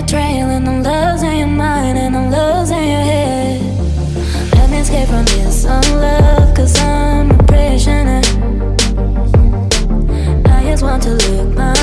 your trail And the loves in your mind And the loves in your head. Let me escape from this unlove Cause I'm a prisoner. I just want to look my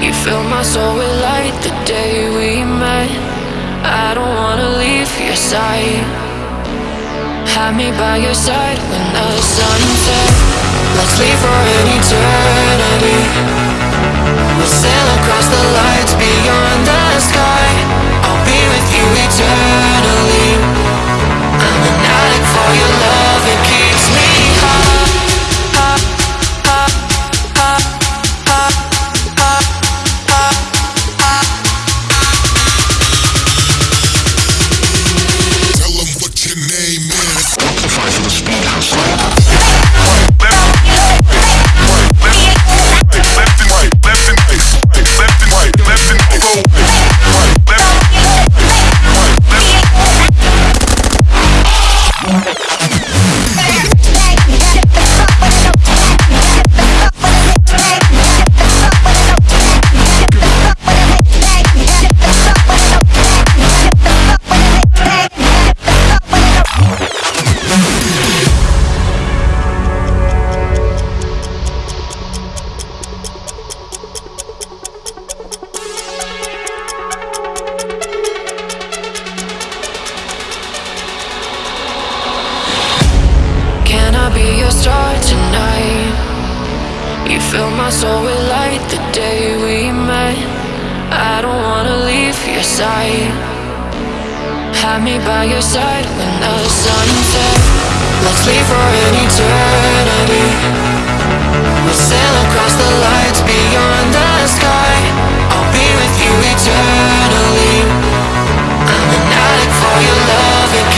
You fill my soul with light the day we met. I don't wanna leave your side. Have me by your side when the sun sets. Let's leave for an eternity. We'll sail across the lights beyond the sky. I'll be with you eternally. I'm an addict for your love. So we light the day we met. I don't wanna leave your side. Have me by your side when the sun sets. Let's leave for an eternity. We'll sail across the lights beyond the sky. I'll be with you eternally. I'm an addict for your love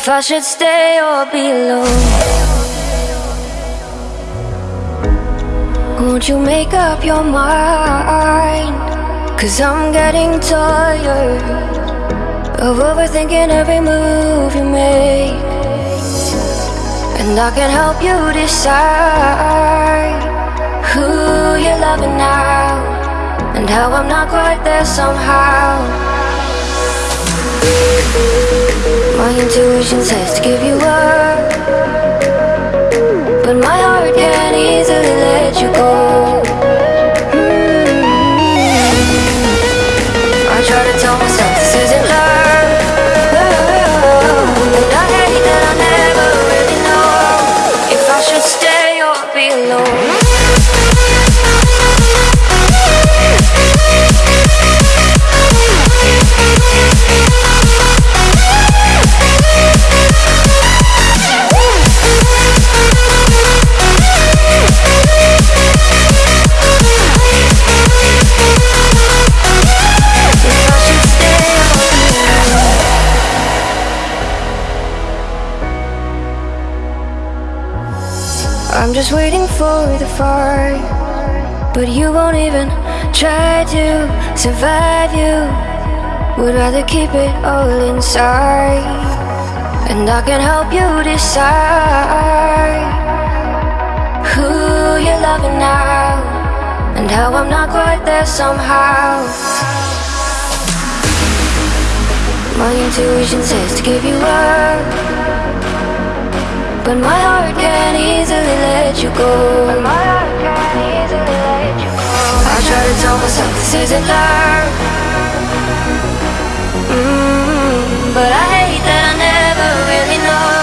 If I should stay or be alone. Won't you make up your mind? Cause I'm getting tired of overthinking every move you make. And I can help you decide who you're loving now and how I'm not quite there somehow. My intuition says to give you up, but my for the fight, but you won't even try to survive. You would rather keep it all inside, and I can help you decide who you're loving now, and how I'm not quite there somehow. My intuition says to give you up. But my heart can't easily let you go. But my heart can't easily let you go. I try to tell myself this isn't love. Mm, but I hate that I never really know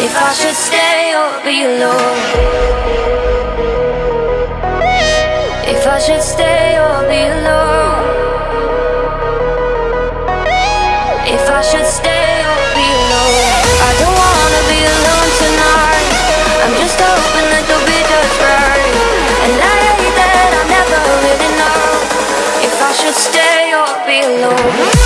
if I should stay or be alone. If I should stay or be alone. Alone.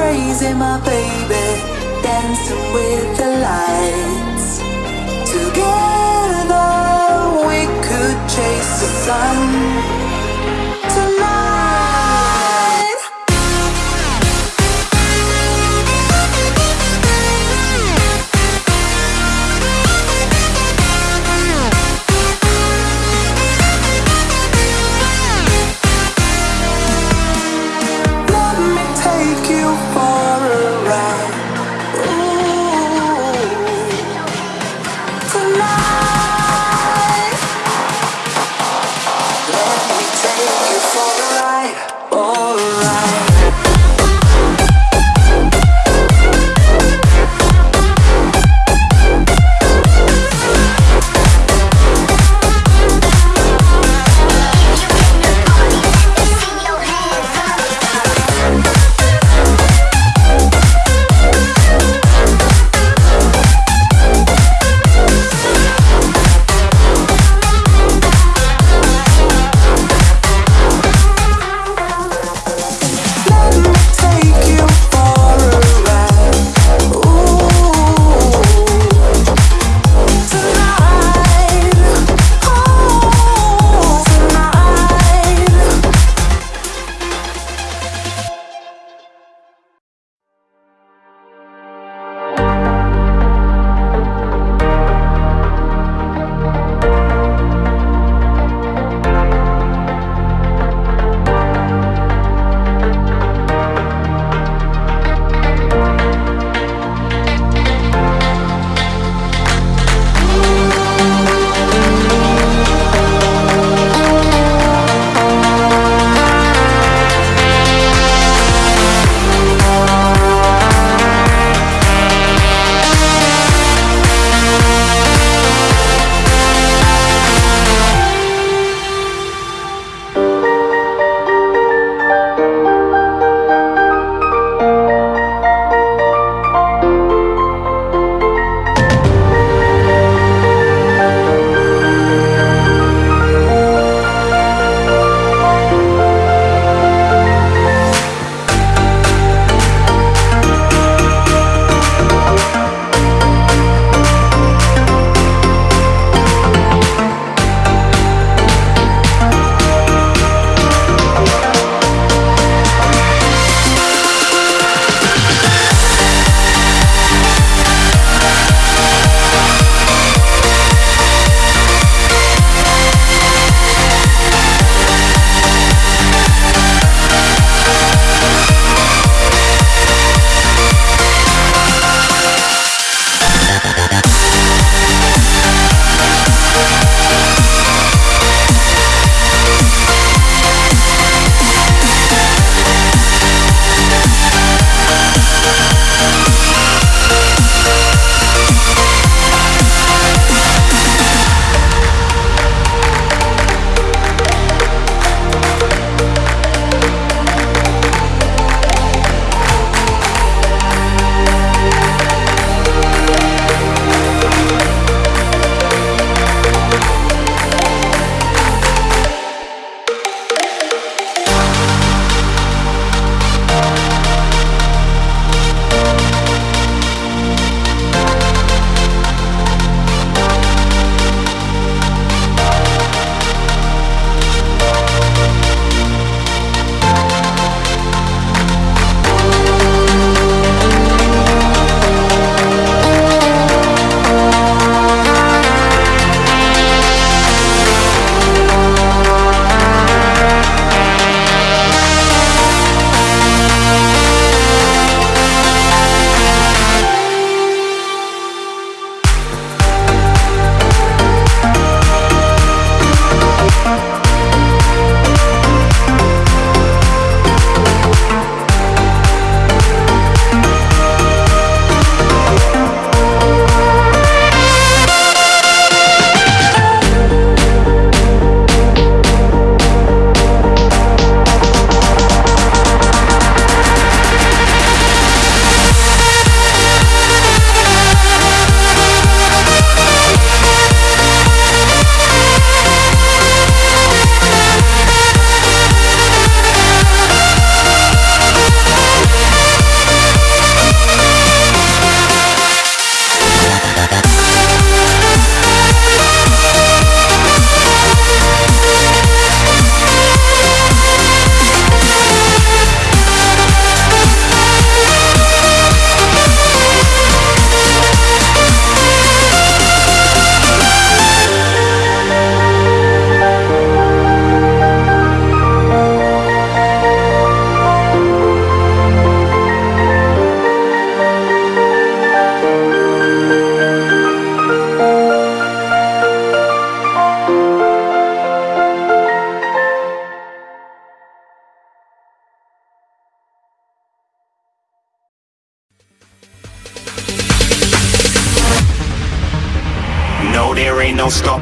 crazy, my baby, dancing with the lights. Together we could chase the sun.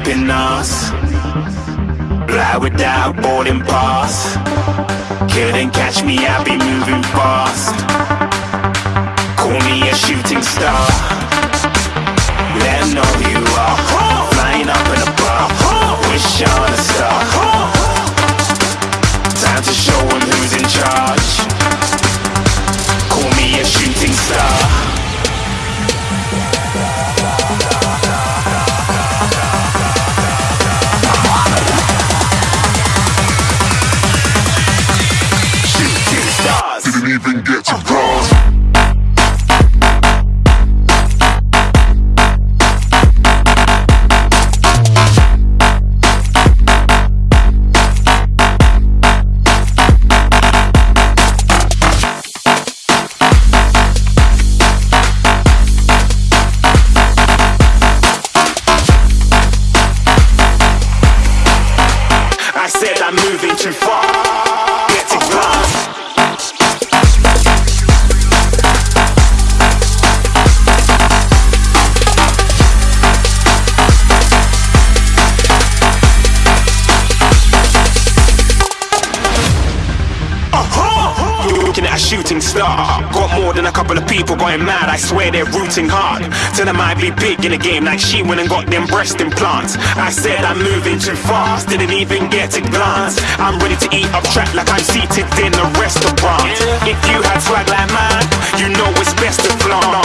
Stopping us. Fly without boarding pass. Couldn't catch me, I'll be moving fast. Call me a shooting star. Let know who you are. Flying up in a bar. Wish on a star. Time to show who's in charge. Call me a shooting star. People going mad. I swear they're rooting hard. Tell them I be big in the game like she went and got them breast implants. I said I'm moving too fast, didn't even get a glance. I'm ready to eat up track like I'm seated in a restaurant. If you had swag like mine, you know it's best to flaunt.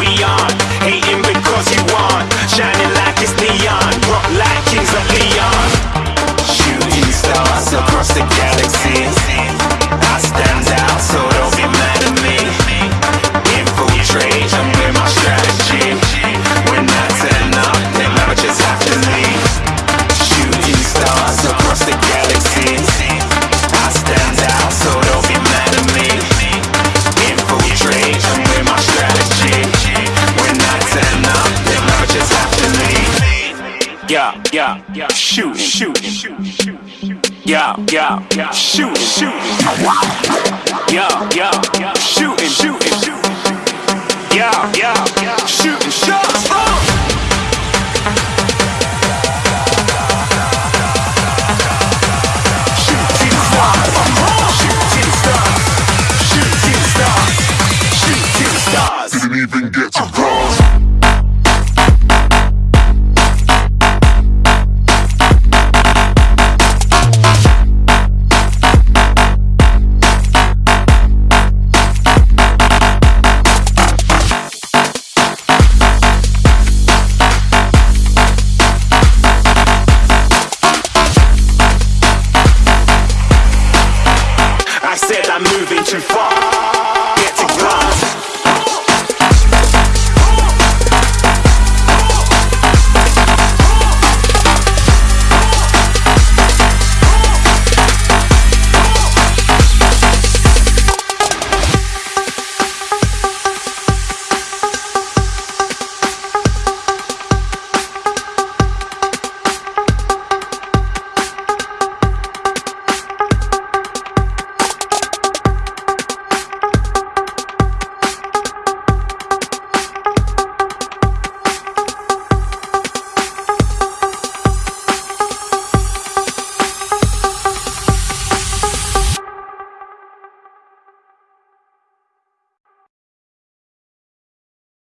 We aren't hating because you aren't shining like it's neon, rock like Kings of Leon. Shooting stars across the galaxy. Yeah. Shooting, shooting. Yeah, yeah,